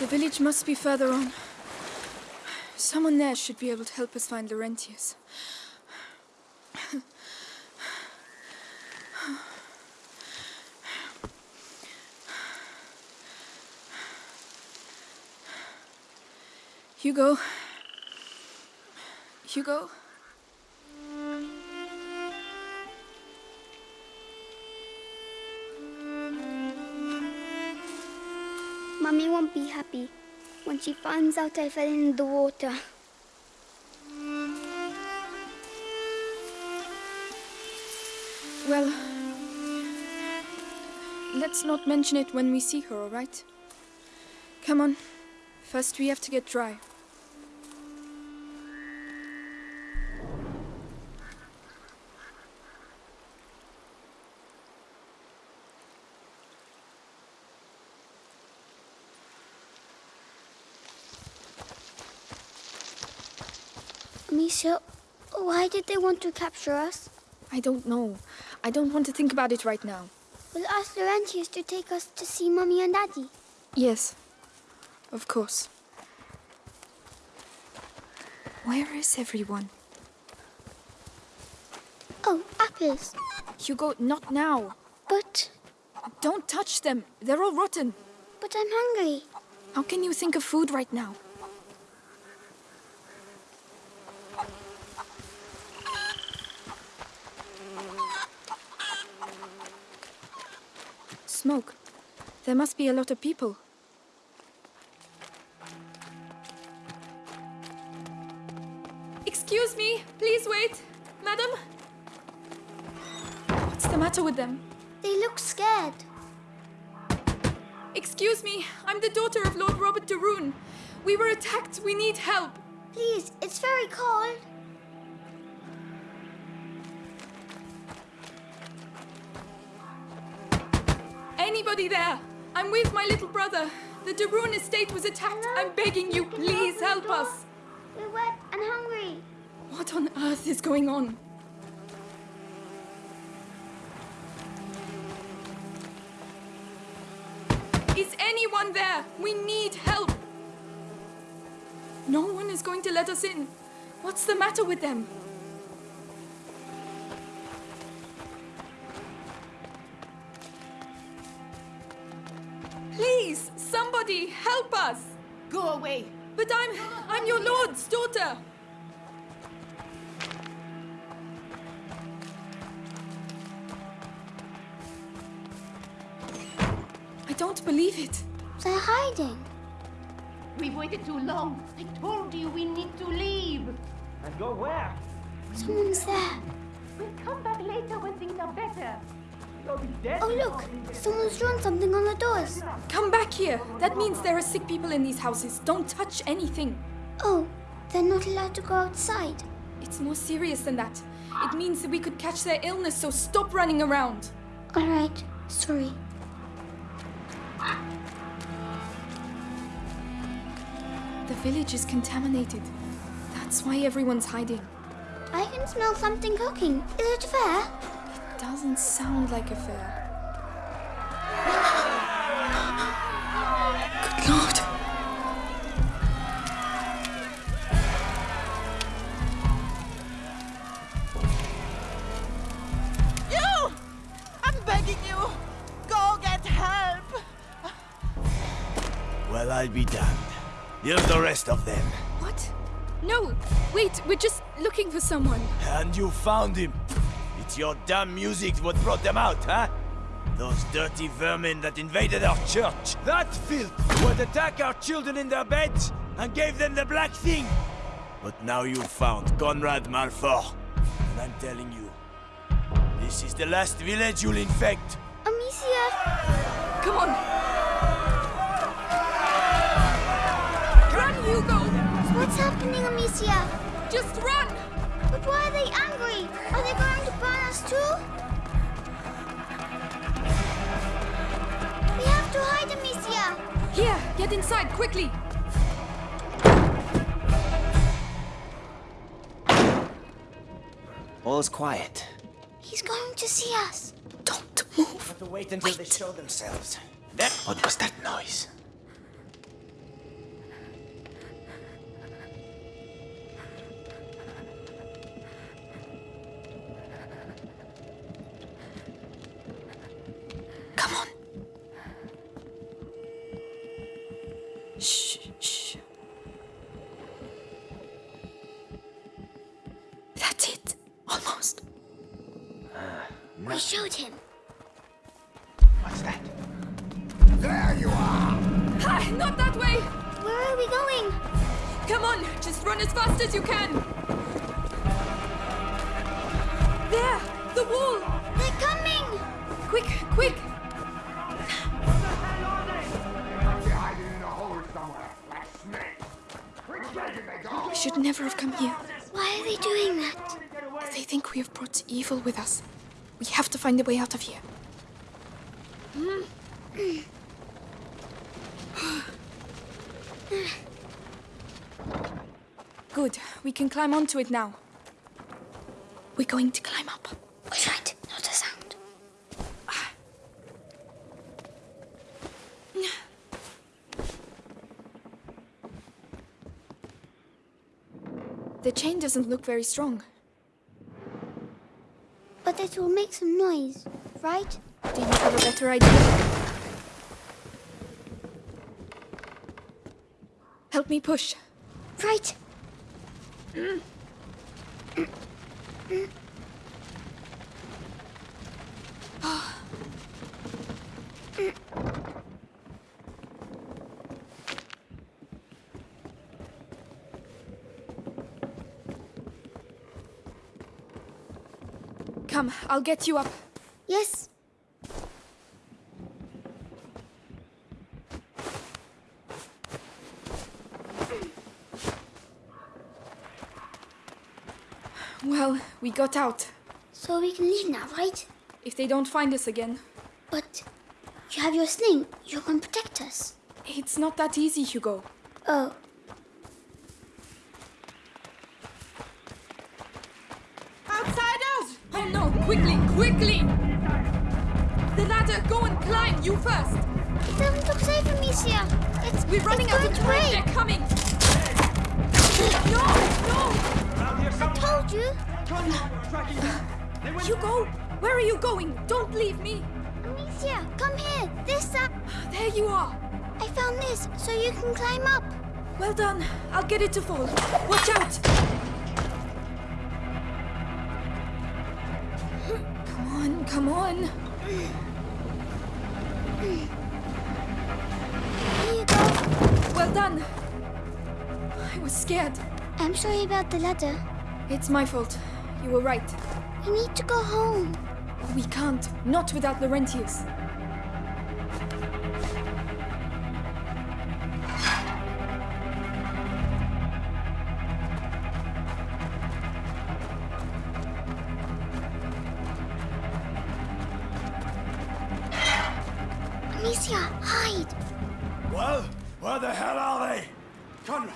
The village must be further on. Someone there should be able to help us find Laurentius. Hugo. Hugo. Mummy won't be happy when she finds out I fell in the water. Well, let's not mention it when we see her, all right? Come on. First, we have to get dry. Amicia, why did they want to capture us? I don't know. I don't want to think about it right now. We'll ask Laurentius to take us to see Mummy and Daddy. Yes, of course. Where is everyone? Oh, apples. Hugo, not now. But, Don't touch them. They're all rotten. but I'm hungry. How can you think of food right now? Smoke. There must be a lot of people. Excuse me, please wait. Madam? What's the matter with them? They look scared. Excuse me, I'm the daughter of Lord Robert de Rune. We were attacked. We need help. Please, it's very cold. There? I'm with my little brother. The de Rune estate was attacked. I'm begging you, please help us. We're wet and hungry. What on earth is going on? Is anyone there? We need help. No one is going to let us in. What's the matter with them? Help us. Go away! But I'm I'm your lord's daughter. I don't believe it. They're hiding. We've waited too long. I told you we need to leave. And go where? Someone's there. We'll come back later when things are better. You'll be dead. Oh, look. Someone's drawn something on the doors. Come back here. That means there are sick people in these houses. Don't touch anything. Oh, they're not allowed to go outside. It's more serious than that. It means that we could catch their illness, so stop running around. All right. Sorry. The village is contaminated. That's why everyone's hiding. I can smell something cooking. Is it fair? Doesn't sound like a fair. Good lord. You! I'm begging you! Go get help! Well, I'll be damned. Here's the rest of them. What? No, wait, we're just looking for someone. And you found him. It's your damn music what brought them out, huh? Those dirty vermin that invaded our church. That filth would attack our children in their beds and gave them the black thing. But now you've found Conrad Malfour. And I'm telling you, this is the last village you'll infect. Amicia! Come on. Run, Hugo! What's happening, Amicia? Just run! But why are they angry? Are they going to burn us too? We have to hide, Amicia! Here, get inside, quickly! All's quiet. He's going to see us. Don't move. Have to wait until they show themselves. That what was that noise? Ah, not that way! Where are we going? Come on, just run as fast as you can! There! The wall! They're coming! Quick, quick! hiding in a hole somewhere, like snakes. Which way did they? We should never have come here. Why are they doing that? They think we have brought evil with us. We have to find a way out of here. Good. We can climb onto it now. We're going to climb up. Wait, right, not a sound. The chain doesn't look very strong. But it will make some noise, right? Do you have a better idea? Help me push. Right. Come, I'll get you up. Yes. Well, we got out. So we can leave now, right? If they don't find us again. But you have your sling. You can protect us. It's not that easy, Hugo. Oh, Outsiders! Oh no, quickly, quickly! The ladder, go and climb, you first! it doesn't look safe, Amicia. It's We're running it's out of time, they're coming! No, here I told you. Tracking them. They went Hugo, where are you going? Don't leave me! Amicia, come here. This uh, There you are! I found this, so you can climb up. Well done. I'll get it to fall. Watch out! Come on, come on. Here you go. Well done. I was scared. I'm sorry about the ladder. It's my fault. You were right. We need to go home. We can't. Not without Laurentius. Amicia, hide. Well, where the hell are they? Conrad!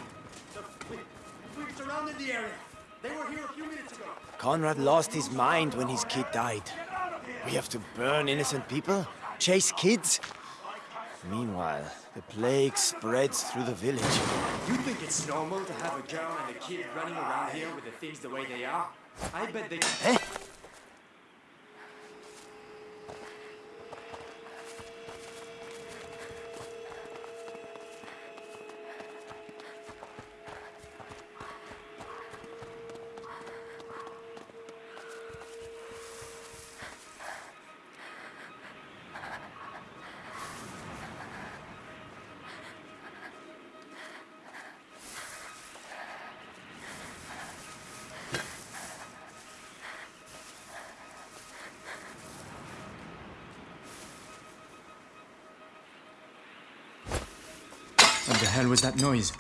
We, we've surrounded the area. They were here a few minutes ago. Conrad lost his mind when his kid died. We have to burn innocent people? Chase kids? Meanwhile, the plague spreads through the village. You think it's normal to have a girl and a kid running around here with the things the way they are? I bet they... Eh? The hell was that noise?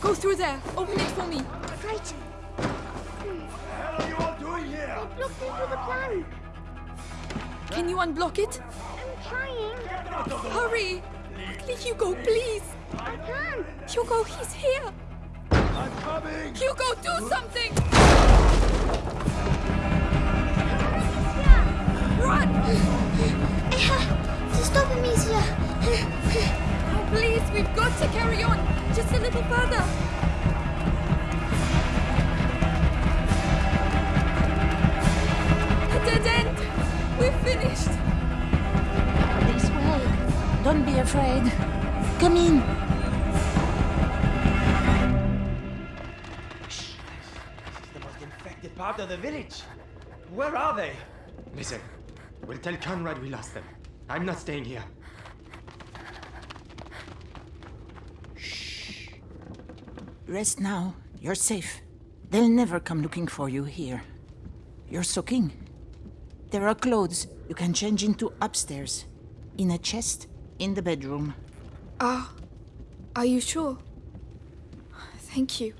Go Go through there. Open it for me. Right. What are you all doing here? Look into the plan. Can you unblock it? I'm trying. Hurry! Quickly, Hugo, please! I can't. Hugo, he's here! I'm coming! Hugo, do something! Run! I have to stop Amicia. Oh, please, we've got to carry on. Just a little further. A dead end. We're finished. This way. Don't be afraid. Come in. Shh. This is the most infected part of the village. Where are they? Listen, we'll tell Conrad we lost them. I'm not staying here. Rest now. You're safe. They'll never come looking for you here. You're soaking. There are clothes you can change into upstairs. In a chest in the bedroom. Ah, are you sure? Thank you.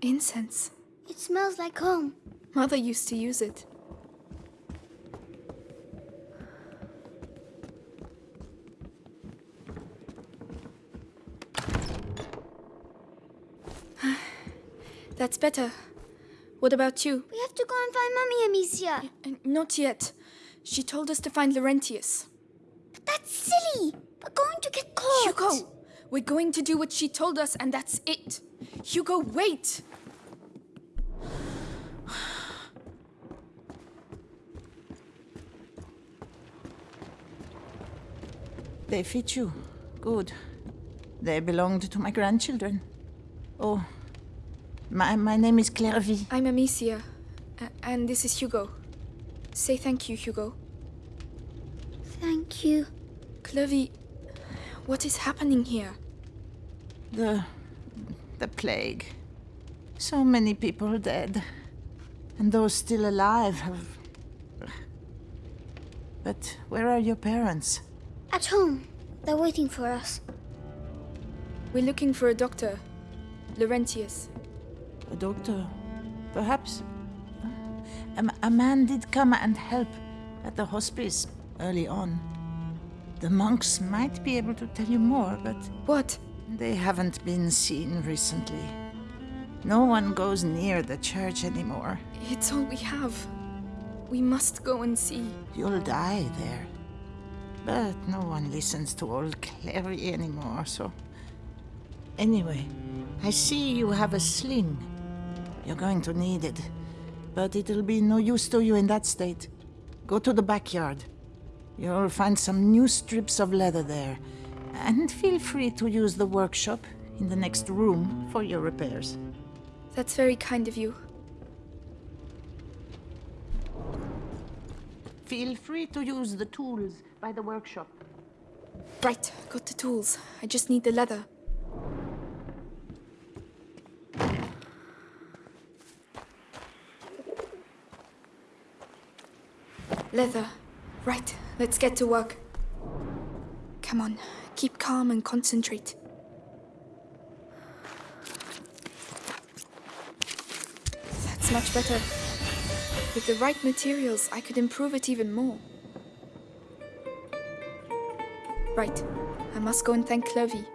Incense. It smells like home. Mother used to use it. That's better. What about you? We have to go and find Mummy Amicia. Uh, Not yet. She told us to find Laurentius. But that's silly. We're going to get caught. Hugo, we're going to do what she told us, and that's it. Hugo, wait! They fit you. Good. They belonged to my grandchildren. Oh, my, my name is Clairvy. I'm Amicia, and this is Hugo. Say thank you, Hugo. Thank you. Clovey, what is happening here? The. the plague. So many people dead. And those still alive have. But where are your parents? At home. They're waiting for us. We're looking for a doctor, Laurentius. A doctor? Perhaps? Uh, a man did come and help at the hospice early on. The monks might be able to tell you more, but What? they haven't been seen recently. No one goes near the church anymore. It's all we have. We must go and see. You'll die there. But no one listens to old Clary anymore, so. Anyway, I see you have a sling. You're going to need it. But it'll be no use to you in that state. Go to the backyard. You'll find some new strips of leather there. And feel free to use the workshop in the next room for your repairs. That's very kind of you. Feel free to use the tools by the workshop. Right, got the tools. I just need the leather. Leather. Right, let's get to work. Come on, keep calm and concentrate. That's much better. With the right materials, I could improve it even more. Right. I must go and thank Clovey.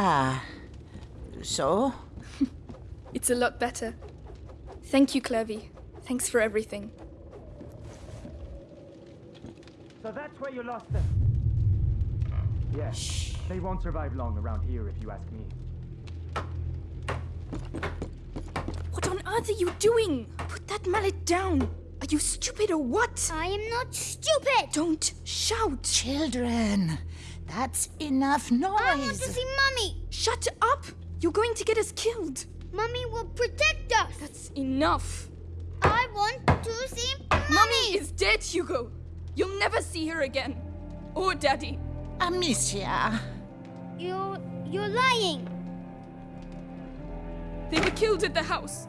Ah. So? It's a lot better. Thank you, Clovey. Thanks for everything. So that's where you lost them. Yeah. They won't survive long around here if you ask me. What on earth are you doing? Put that mallet down. Are you stupid or what? I am not stupid. Don't shout. Children, that's enough noise. I want to see Mummy. Shut up. You're going to get us killed. Mummy will protect us. That's enough. I want to see Mummy. Mummy is dead, Hugo. You'll never see her again. Or Daddy. Amicia. You, you're lying. They were killed at the house.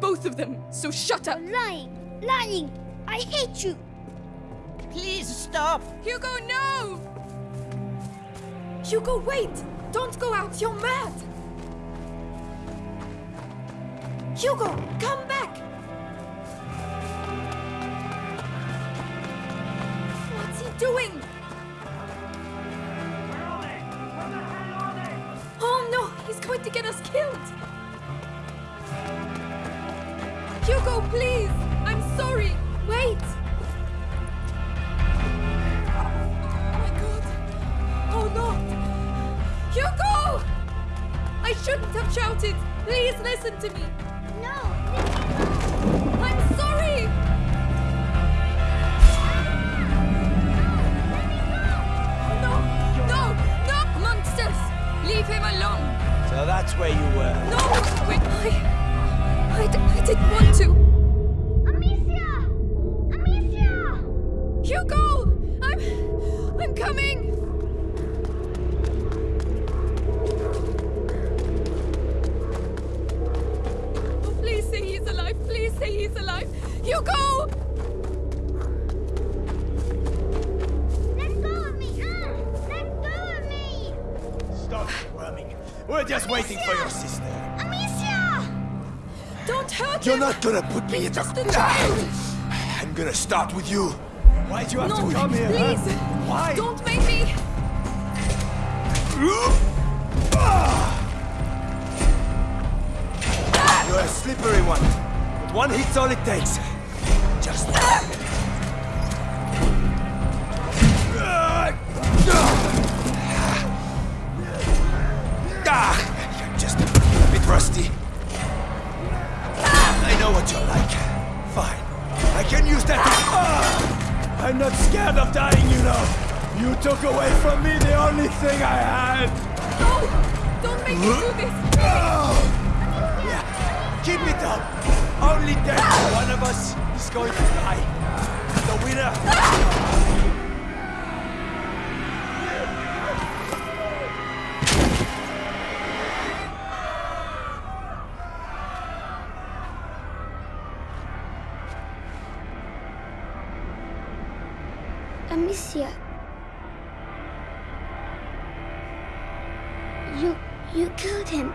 Both of them. So shut up. You're lying. Lying. I hate you. Please stop. Hugo, no! Hugo, wait! Don't go out, you're mad! Hugo, come back! Listen to me! Stop squirming. We're just waiting for your sister. Amicia! Don't hurt You're him! not gonna put me He's in the... just a child! I'm gonna start with you. Why'd you have No, to come here, please! huh? Why? Don't make me! You're a slippery one. But one hit's all it takes. Just... rusty. I know what you're like. Fine. I can use that to... Ah! I'm not scared of dying, you know. You took away from me the only thing I had. No! Don't make me do this! Yeah, keep it up. Only then one of us is going to die. The winner. You, you killed him.